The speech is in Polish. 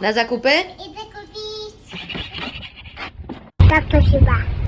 Na zakupy? Idę kupić. Tak to chyba.